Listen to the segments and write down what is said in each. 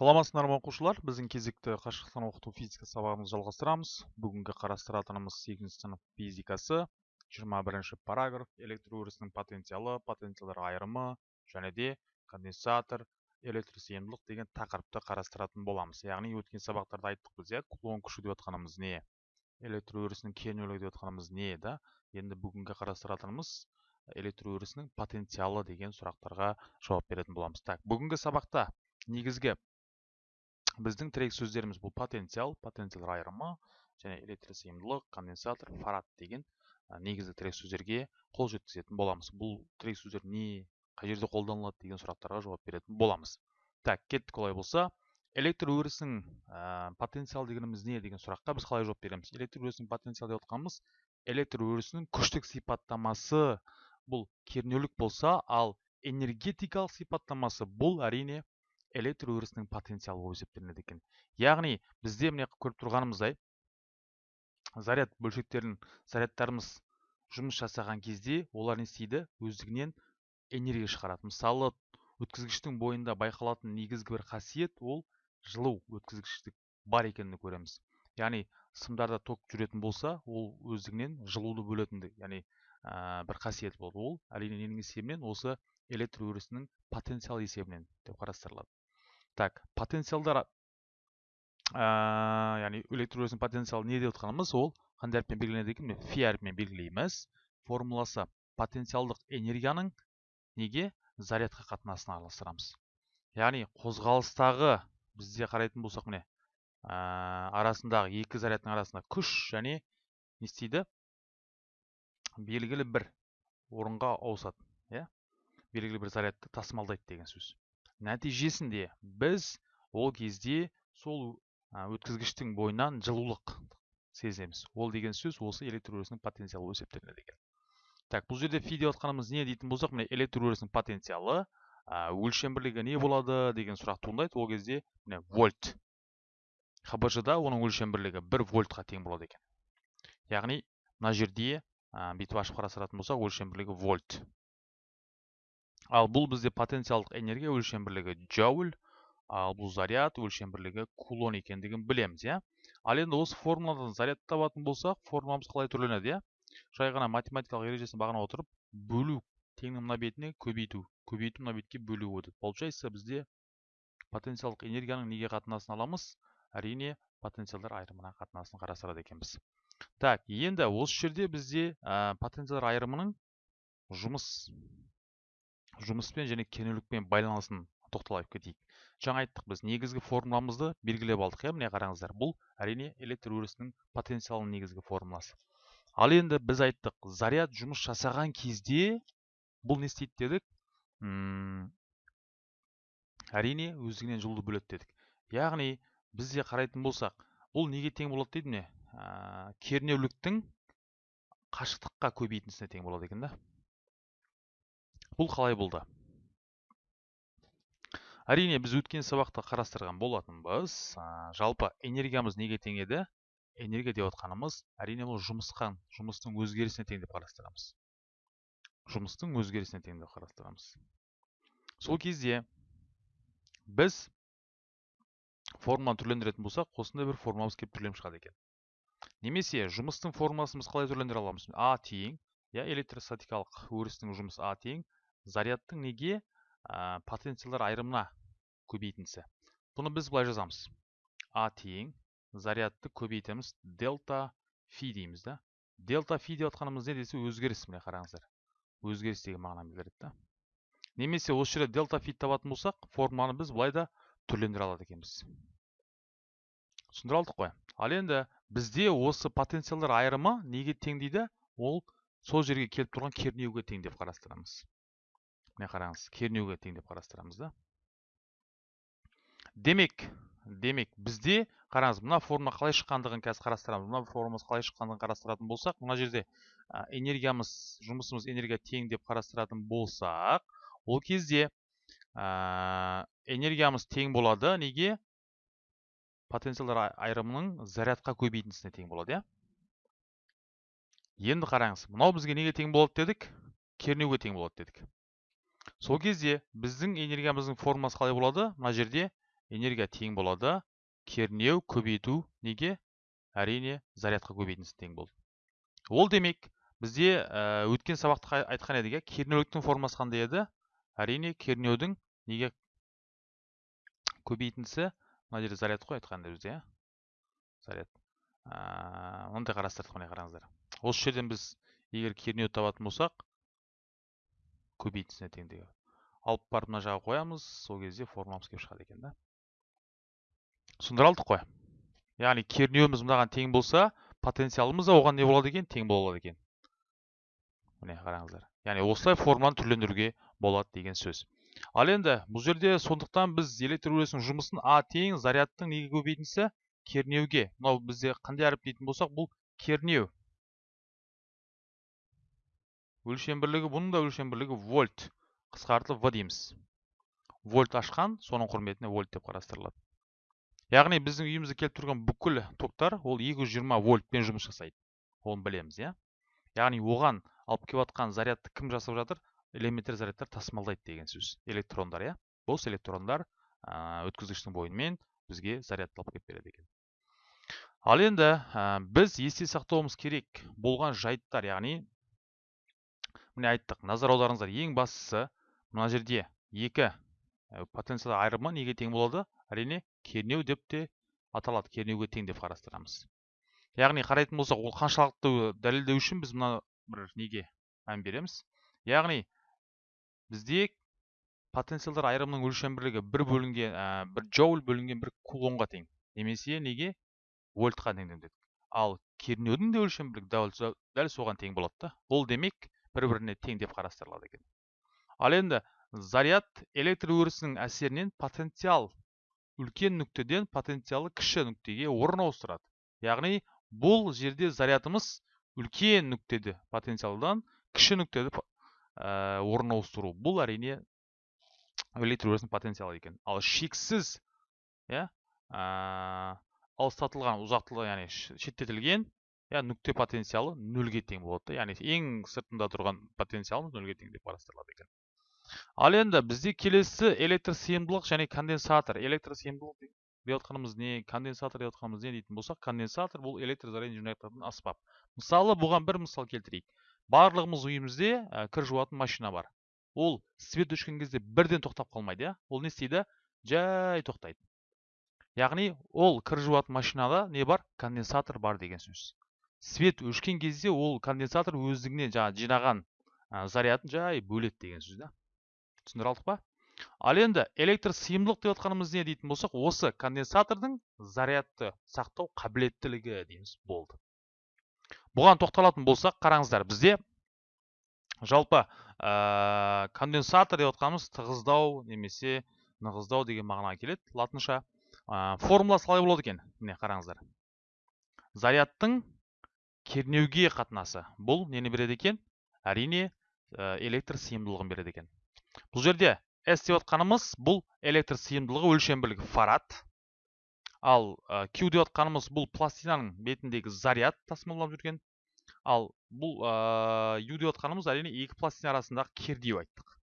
саламатсыздар ма оқушылар. Біздің кезекті қашықтан оқыту физика сабағымызды жалғастырамыз. Бүгінгі қарастыратынымыз сегізінші сынып физикасы. 21 бірінші параграф. Электр өрісінің потенциалы потенциалдар айырымы және де конденсатор электросыйымдылық деген тақырыпты қарастыратын боламыз. Яғни өткен сабақтарда айттық біз иә кулон күші деп жатқанымыз не? Электр өрісінің кернеулігі деп жатқанымыз не да? Енді бүгінгі қарастыратынымыз электр өрісінің потенциалы деген сұрақтарға жауап беретін боламыз. Так бүгінгі сабақта негізгі біздің тірек сөздеріміз бұл потенциал потенциал айырымы және электросыйымдылық конденсатор фарад деген негізгі тірек сөздерге қол жеткізетін боламыз. Бұл тірек сөздер не қай жерде қолданылады деген сұрақтарға жауап беретін боламыз. Так кеттік олай болса. Электр өрісінің ә, потенциал дегеніміз не деген сұраққа біз қалай жауап береміз? Электр өрісінің потенциал деп отқанымыз электр өрісінің күштік сипаттамасы бұл кернеулік болса ал энергетикалық сипаттамасы бұл әрине электр өрісінің потенциалы болып есептелінеді екен. Яғни бізде міне көріп тұрғанымыздай заряд бөлшектерін зарядтарымыз жұмыс жасаған кезде олар не істейді? Өздігінен энергия шығарады. Мысалы өткізгіштің бойында байқалатын негізгі бір қасиет ол жылу өткізгіштік бар екенін көреміз. Яғни сымдарда ток жүретін болса ол өздігінен жылуды бөлетіндік яғни ә, бір қасиет болды ол әрине ненің есебінен? Осы электр өрісінің потенциал есебінен деп қарастырылады. Так потенциалдар ә, яғни электр өрісінің потенциалы не деп отқанымыз ол қандай әріппен белгіленеді екен фи әрпімен белгілейміз. Формуласы потенциалдық энергияның неге? Зарядқа қатынасына араластырамыз. Яғни қозғалыстағы бізде қарайтын болсақ міне ә, арасындағы екі зарядтың арасында күш және не істейді? Белгілі бір орынға ауысады иә? Белгілі бір зарядты тасымалдайды деген сөз. Нәтижесінде біз ол кезде сол өткізгіштің бойынан жылулық сеземіз. Ол деген сөз осы электр өрісінің потенциалы болып есептелінеді екен. Так бұл жерде фи деп жатқанымыз не дейтін болсақ міне электр өрісінің потенциалы өлшем бірлігі не болады деген сұрақ туындайды. Ол кезде міне вольт. Хбж да оның өлшем бірлігі бір вольтқа тең болады екен. Яғни мына жерде бүйтіп ашып қарастыратын болсақ өлшем бірлігі вольт. Ал бұл бізде потенциалдық энергия өлшем бірлігі джоуль ал бұл заряд өлшем бірлігі кулон екендігін білеміз иә? Ал енді осы формуладан зарядты табатын болсақ формуламыз қалай түрленеді иә? Жай ғана математикалық ережесін бағына отырып бөлу теңнің мына бетіне көбейту көбейту мына бетке бөлу өтеді. Получается бізде потенциалдық энергияның неге қатынасын аламыз? Әрине потенциалдар айырымына қатынасын қарастырады екенбіз. Так енді осы жерде бізде потенциалдар айырымының жұмыс жұмыспен және кернеулікпен байланысын тоқталып кетейік. Жаңа айттық біз негізгі формуламызды белгілеп алдық иә? міне қараңыздар бұл әрине электр өрісінің потенциалының негізгі формуласы. Ал енді біз айттық заряд жұмыс жасаған кезде бұл не істейді дедік? Әрине өздігінен жылуды бөледі дедік. Яғни бізде қарайтын болсақ бұл неге тең болады дейді міне? Ә, кернеуліктің қашықтыққа көбейтіндісіне тең болады екен да. Бұл қалай болды? Әрине біз өткен сабақта қарастырған болатынбыз. Жалпы энергиямыз неге тең еді энергия деп отқанымыз әрине бұл жұмысқа жұмыстың өзгерісіне тең деп қарастырамыз. Жұмыстың өзгерісіне тең деп қарастырамыз. Сол кезде біз формуланы түрлендіретін болсақ осындай бір формуламыз келіп түрленіп шығады екен. Немесе жұмыстың формуласын біз қалай түрлендіре аламыз? А тең. Иә электростатикалық өрістің жұмысы а тең. Зарядтың неге ә, потенциалдар айырымына көбейтіндісі бұны біз былай жазамыз. А тең зарядты көбейтеміз. Дельта фи дейміз да. Дельта фи деп жатқанымыз не десе өзгеріс міне қараңыздар. Өзгеріс деген мағынаны білдіреді да. Немесе осы жерде дельта фи табатын болсақ форманы біз былай да түрлендіре алады екенбіз. Түсіндіре қой. Ал енді бізде осы потенциалдар айырымы неге тең дейді? Ол сол жерге келіп тұрған кернеуге тең деп қарастырамыз. Міне қараңыз кернеуге тең деп қарастырамыз да демек демек бізде қараңыз мына форма қалай шыққандығын қазір қарастырамыз мына формамыз қалай шыққандығын қарастыратын болсақ мына жерде энергиямыз жұмысымыз энергия тең деп қарастыратын болсақ ол кезде ә, энергиямыз тең болады неге? Потенциалдар айырымының зарядқа көбейтіндісіне тең болады иә? Енді қараңыз мынау бізге неге тең болады дедік? Кернеуге тең болады дедік. Сол кезде біздің энергиямыздың формасы қалай болады? Мына жерде энергия тең болады. Кернеу көбейту неге? Әрине зарядқа көбейтіндісі тең болды. Ол демек бізде ә, өткен сабақта айтқан едік иә? Кернеуліктің формасы қандай еді? Әрине кернеудің неге көбейтіндісі мына жерде заряд қой айтқанда бізде иә? Заряд. Ә, мынандай қарастырдық міне қараңыздар. Осы жерден біз егер кернеу табатын болсақ көбейтісіне тең алып барып мына жаққа қоямыз сол кезде формуламыз келіп шығады екен да. Түсіндіре алдық қой. Яғни кернеуіміз мынаған тең болса потенциалымыз да оған не болады екен? Тең болады екен. Міне қараңыздар. Яғни осылай формуланы түрлендіруге болады деген сөз. Ал енді бұл жерде сондықтан біз электр өресінің жұмысын а тең зарядтың неге көбейтіндісі кернеуге. Мынау бізде қандай әріп дейтін болсақ бұл кернеу. Өлшем бірлігі бұның да өлшем бірлігі вольт. Қысқартылып в дейміз. Вольт ашқан соның құрметіне вольт деп қарастырылады. Яғни біздің үйімізде келіп тұрған бүкіл токтар ол 220 вольтпен жұмыс жасайды. Оны білеміз иә? Яғни оған алып келіп жатқан зарядты кім жасап жатыр? Элементар зарядтар тасымалдайды деген сөз. Электрондар иә? Бос электрондар өткізгіштің бойымен бізге зарядты алып келіп береді екен. Ал енді біз есте сақтауымыз керек болған жайттар яғни міне айттық назар аударыңыздар ең бастысы мына жерде екі потенциал айырымы неге тең болады? Әрине кернеу деп те аталады кернеуге тең деп қарастырамыз. Яғни қарайтын болсақ ол қаншалықты дәлелдеу үшін біз мына бір неге мән береміз? Яғни бізде потенциалдар айырымының өлшем бірлігі бір бөлінген ә, бір джоуль бөлінген бір кулонға тең. Немесе неге? Вольтқа тең дедік. Ал кернеудің де өлшем бірлігі дәл, дәл соған тең болады да. Ол демек бір біріне тең деп қарастырылады екен. Ал енді заряд электр өрісінің әсерінен потенциал үлкен нүктеден потенциалы кіші нүктеге орын ауыстырады. Яғни бұл жерде зарядымыз үлкен нүктеде потенциалдан кіші нүктеде ә, орын ауыстыру. Бұл әрине электр өрісінің потенциалы екен. Ал шексіз иә ә, алыстатылған ұзақтылығы яғни шеттетілген иә нүкте потенциалы нөлге тең болады яғни ең сыртында тұрған потенциалымыз нөлге тең деп қарастырылады екен. Ал енді бізде келесі электр сыйымдылық және конденсатор. Электр сыйымдылық деп жатқанымыз не конденсатор деп жатқанымыз не дейтін болсақ конденсатор бұл электр зарядын жинайтын аспап мысалы бұған бір мысал келтірейік. Барлығымыз үйімізде ә, кір жуатын машина бар. Ол свет өшкен кезде бірден тоқтап қалмайды иә. Ол не істейді? Жай тоқтайды. Яғни ол кір жуатын машинада не бар? Конденсатор бар деген сөз. Свет өшкен кезде ол конденсатор өздігінен жаңағы жинаған ә, зарядын жай бөледі деген сөз да. Түсіндіре алдық па? Ал енді электр сыйымдылық деп жатқанымыз не дейтін болсақ осы конденсатордың зарядты сақтау қабілеттілігі дейміз болды. Бұған тоқталатын болсақ қараңыздар бізде жалпы ә, конденсатор деп отқанымыз тығыздау немесе нығыздау деген мағынаға келеді латынша. Ә, формуласы қалай болады екен. Міне қараңыздар. Зарядтың кернеуге қатынасы. Бұл нені береді екен? Әрине ә, электр сыйымдылығын береді екен. Бұл жерде s деп отқанымыз бұл электр сыйымдылығы өлшем бірлігі фарад. Ал ә, q деп отқанымыз бұл пластинаның бетіндегі заряд тасымалдап жүрген. Ал бұл ә, u деп отқанымыз әрине екі пластина арасындағы кернеу айттық.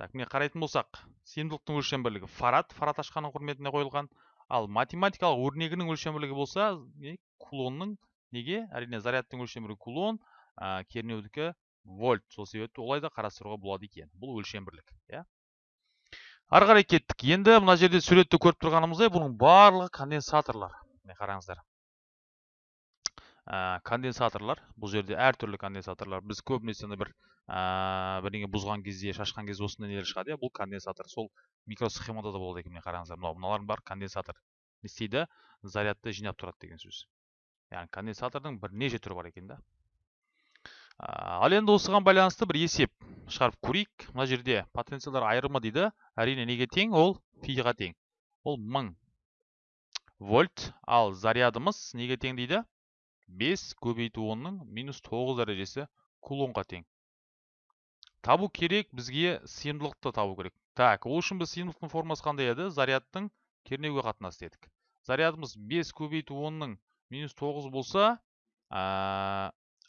Так міне қарайтын болсақ сыйымдылықтың өлшем бірлігі фарад фарад ашқанның құрметіне қойылған. Ал математикалық өрнегінің өлшем бірлігі болса кулонның неге? Әрине зарядтың өлшем бірлігі кулон ә, кернеудікі вольт. Сол себепті олай да қарастыруға болады екен. Бұл өлшем бірлік иә? Ары қарай кеттік. Енді мына жерде суретте көріп тұрғанымыздай бұның барлығы конденсаторлар. Міне қараңыздар. Ә, конденсаторлар. Бұл жерде әртүрлі конденсаторлар. Біз көбінесе бір ә, бірдеңе бұзған кезде шашқан кезде осындай нелер шығады иә? Бұл конденсатор. Сол микросхемада да болады екен міне қараңыздар. Мынау мыналардың бәрі конденсатор. Не істейді? Зарядты жинап тұрады деген сөз. Яғни конденсатордың бірнеше түрі бар екен да ал енді осыған байланысты бір есеп шығарып көрейік мына жерде потенциалдар айырымы дейді әрине неге тең ол фиға тең ол мың вольт ал зарядымыз неге тең дейді 5 көбейту онның минус 9 дәрежесі кулонға тең табу керек бізге сыйымдылықты табу керек так ол үшін біз сыйымдылықтың формасы қандай еді зарядтың кернеуге қатынасы дедік зарядымыз 5 көбейту онның минус 9 болса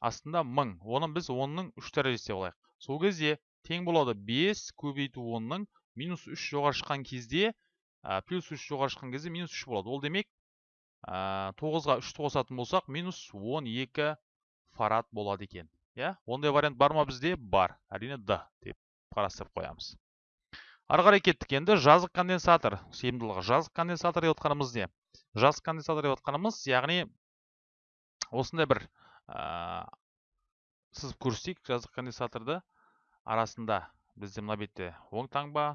астында мың. Оны біз онның үш дәрежесі деп сол кезде тең болады 5 көбейту онның минус үш жоғары шыққан кезде ә, плюс үш жоғары шыққан кезде минус үш болады. Ол демек ә, тоғызға үшті қосатын болсақ минус он екі фарад болады екен. Иә? Ондай вариант бар ма бізде? Бар. Әрине д деп қарастырып қоямыз. Ары қарай кеттік енді. Жазық конденсатор сыйымдылығы. Жазық конденсатор деп не? Жазық конденсатор деп отқанымыз яғни осындай бір ә, сызып көрсетейік жазық конденсаторды арасында бізде мына бетте оң таңба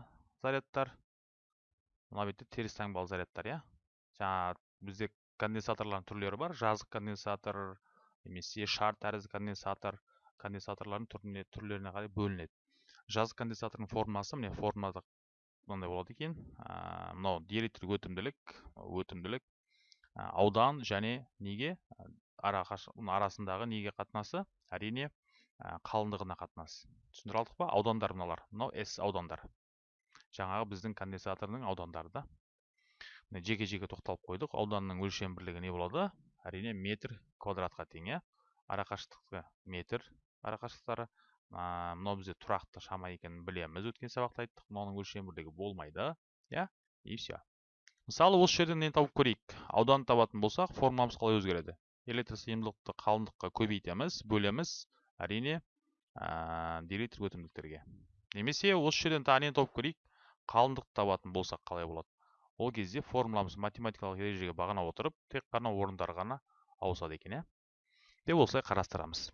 зарядтар мына бетте теріс таңбалы зарядтар иә? Жаңа бізде конденсаторлардың түрлері бар. Жазық конденсатор немесе шар тәрізді конденсатор конденсаторлардың түрлеріне қарай бөлінеді. Жазық конденсатордың формасы міне формада мынандай болады екен мынау диэлектрик өтімділік өтімділік аудан және неге ара арасындағы неге қатынасы әрине қалыңдығына қатынасы түсіндіре алдық па аудандар мыналар мынау с аудандар жаңағы біздің конденсатордың аудандары да жеке жеке тоқталып қойдық ауданның өлшем бірлігі не болады әрине метр квадратқа тең иә арақашықтығы метр арақашықтықтары мынау бізде тұрақты шама екенін білеміз өткен сабақта айттық мынаның өлшем бірлігі болмайды иә и все мысалы осы жерден нені тауып көрейік. Ауданды табатын болсақ формуламыз қалай өзгереді? Электросыйымдылықты қалыңдыққа көбейтеміз бөлеміз әрине ә, диэлектрик өтімділіктерге немесе осы жерден тағы нені тауып көрейік? Қалыңдықты табатын болсақ қалай болады? Ол кезде формуламыз математикалық ережеге бағана отырып тек қана орындар ғана ауысады екен иә. Деп осылай қарастырамыз.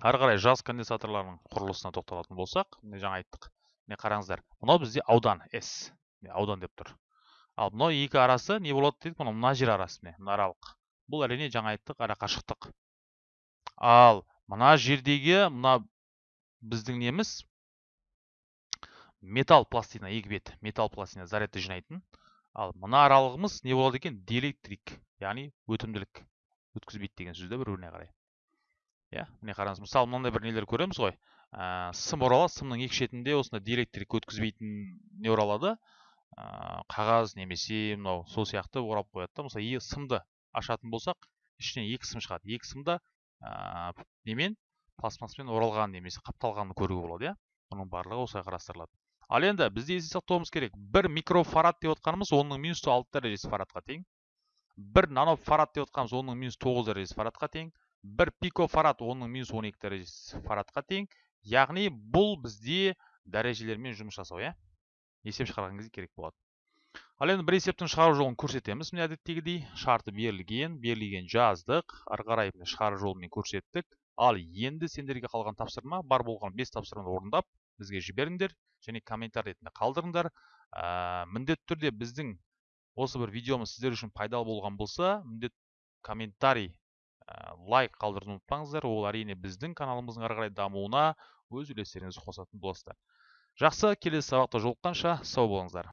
Ары қарай жаз конденсаторларының құрылысына тоқталатын болсақ міне жаңа айттық міне қараңыздар мынау бізде аудан с аудан деп тұр. Ал мынау екі арасы не болады дедік мына мына жер арасы міне мына аралық. Бұл әрине жаңа айттық арақашықтық ал мына жердегі мына біздің неміз металл пластина екі бет металл пластина зарядты жинайтын. Ал мына аралығымыз не болады екен? Диэлектрик яғни өтімділік өткізбейді деген сөз бір біріне қарай. Иә міне қараңыз мысалы мынандай бір нелер көреміз ғой. Ә, сым оралады сымның екі шетінде осындай диэлектрик өткізбейтін не оралады ә, қағаз немесе мынау сол сияқты орап қояды да. Мысалы сымды ашатын болсақ ішінен екі сым шығады. Екі сым да ә, немен? Пластмасспен оралған немесе қапталғанын көруге болады иә? Бұның барлығы осылай қарастырылады. Ал енді бізде есте сақтауымыз керек. Бір микрофарад деп отқанымыз оның минус алты дәрежесі фарадқа тең. Бір нанофарад деп отқанымыз оның минус тоғыз дәрежесі фарадқа тең. Бір пикофарад оның минус он екі дәрежесі фарадқа тең. Яғни бұл бізде дәрежелермен жұмыс жасау иә? Есеп шығарған кезде керек болады. Ал енді бір есептің шығару жолын көрсетеміз міне әдеттегідей. Шарты берілген берілген жаздық ары қарай шығару жолымен көрсеттік. Ал енді сендерге қалған тапсырма бар болған бес тапсырманы орындап бізге жіберіңдер және комментарий ретінде қалдырыңдар. Ә, міндетті түрде біздің осы бір видеомыз сіздер үшін пайдалы болған болса міндет комментарий лайк қалдыруды ұмытпаңыздар. Ол әрине біздің каналымыздың ары қарай дамуына өз үлестеріңізді қосатын боласыздар. Жақсы келесі сабақта жолыққанша сау болыңыздар.